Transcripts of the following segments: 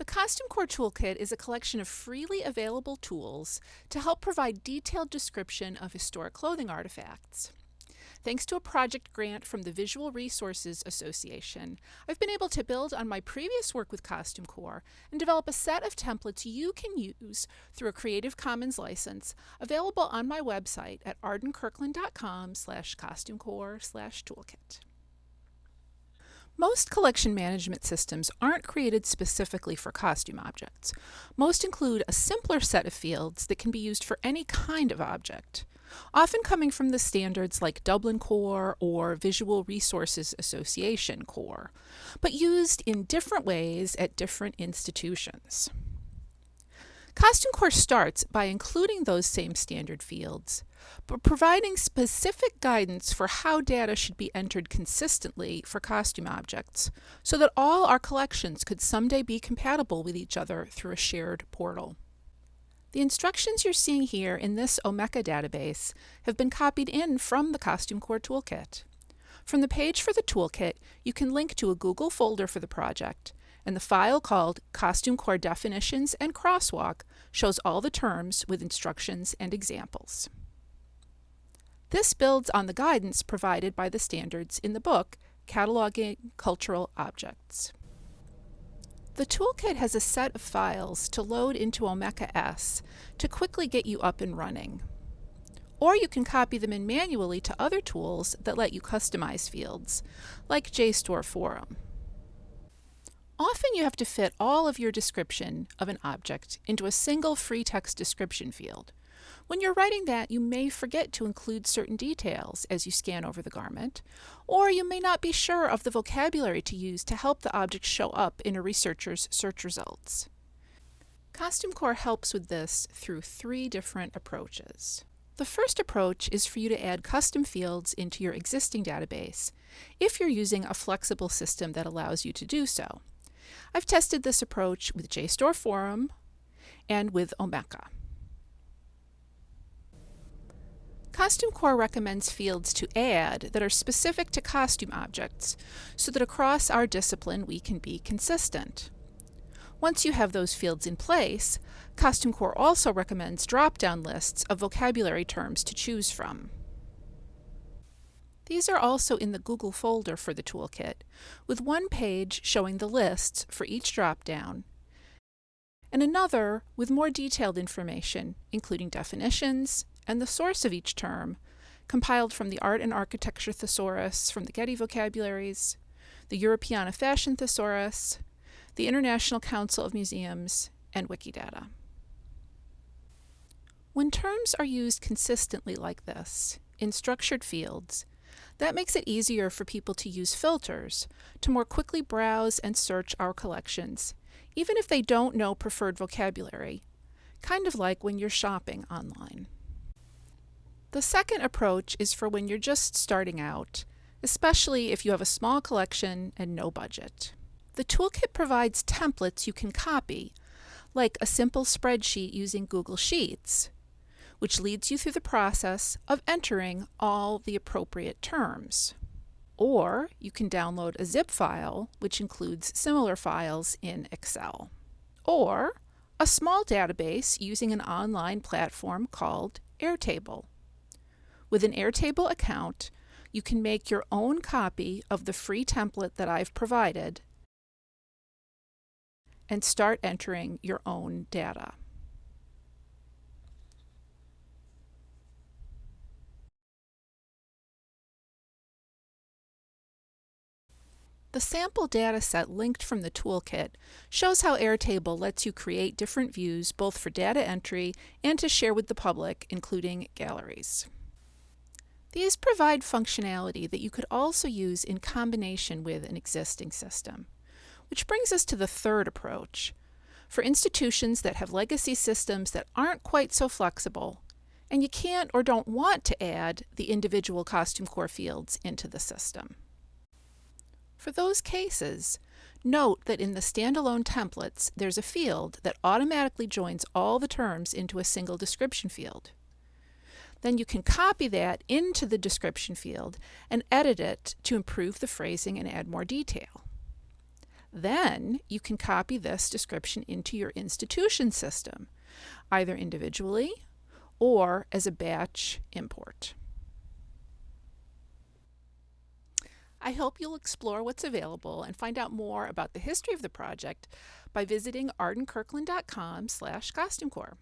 The Costume Core Toolkit is a collection of freely available tools to help provide detailed description of historic clothing artifacts. Thanks to a project grant from the Visual Resources Association, I've been able to build on my previous work with Costume Core and develop a set of templates you can use through a Creative Commons license available on my website at ardenkirkland.com slash costumecore slash toolkit. Most collection management systems aren't created specifically for costume objects. Most include a simpler set of fields that can be used for any kind of object, often coming from the standards like Dublin Core or Visual Resources Association Core, but used in different ways at different institutions. Costume Core starts by including those same standard fields, but providing specific guidance for how data should be entered consistently for costume objects, so that all our collections could someday be compatible with each other through a shared portal. The instructions you're seeing here in this Omeka database have been copied in from the Costume Core Toolkit. From the page for the toolkit, you can link to a Google folder for the project, and the file called Costume Core Definitions and Crosswalk shows all the terms with instructions and examples. This builds on the guidance provided by the standards in the book, Cataloging Cultural Objects. The toolkit has a set of files to load into Omeka S to quickly get you up and running. Or you can copy them in manually to other tools that let you customize fields, like JSTOR Forum. Often you have to fit all of your description of an object into a single free text description field. When you're writing that, you may forget to include certain details as you scan over the garment, or you may not be sure of the vocabulary to use to help the object show up in a researcher's search results. Costume Core helps with this through three different approaches. The first approach is for you to add custom fields into your existing database if you're using a flexible system that allows you to do so. I've tested this approach with JSTOR Forum and with Omeka. Costume Core recommends fields to add that are specific to costume objects so that across our discipline we can be consistent. Once you have those fields in place, Costume Core also recommends drop-down lists of vocabulary terms to choose from. These are also in the Google folder for the toolkit, with one page showing the lists for each dropdown, and another with more detailed information, including definitions and the source of each term, compiled from the Art and Architecture Thesaurus from the Getty Vocabularies, the Europeana Fashion Thesaurus, the International Council of Museums, and Wikidata. When terms are used consistently like this, in structured fields, that makes it easier for people to use filters to more quickly browse and search our collections, even if they don't know preferred vocabulary, kind of like when you're shopping online. The second approach is for when you're just starting out, especially if you have a small collection and no budget. The toolkit provides templates you can copy, like a simple spreadsheet using Google Sheets, which leads you through the process of entering all the appropriate terms. Or you can download a zip file, which includes similar files in Excel. Or a small database using an online platform called Airtable. With an Airtable account, you can make your own copy of the free template that I've provided and start entering your own data. The sample dataset linked from the toolkit shows how Airtable lets you create different views both for data entry and to share with the public, including galleries. These provide functionality that you could also use in combination with an existing system. Which brings us to the third approach. For institutions that have legacy systems that aren't quite so flexible, and you can't or don't want to add the individual costume core fields into the system. For those cases, note that in the standalone templates, there's a field that automatically joins all the terms into a single description field. Then you can copy that into the description field and edit it to improve the phrasing and add more detail. Then you can copy this description into your institution system, either individually or as a batch import. I hope you'll explore what's available and find out more about the history of the project by visiting ardenkirkland.com slash costumecore.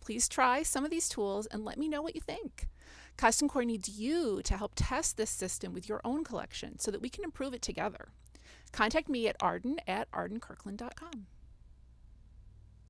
Please try some of these tools and let me know what you think. Costume Core needs you to help test this system with your own collection so that we can improve it together. Contact me at arden at ardenkirkland.com.